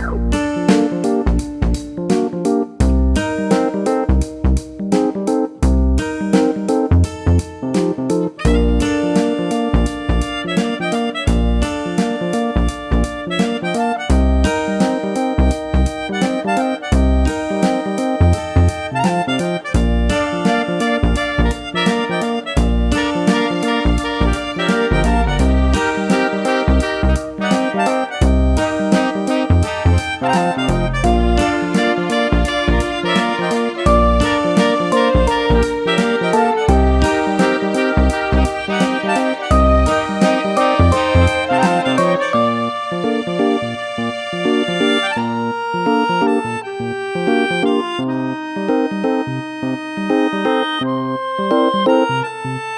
Woo! Música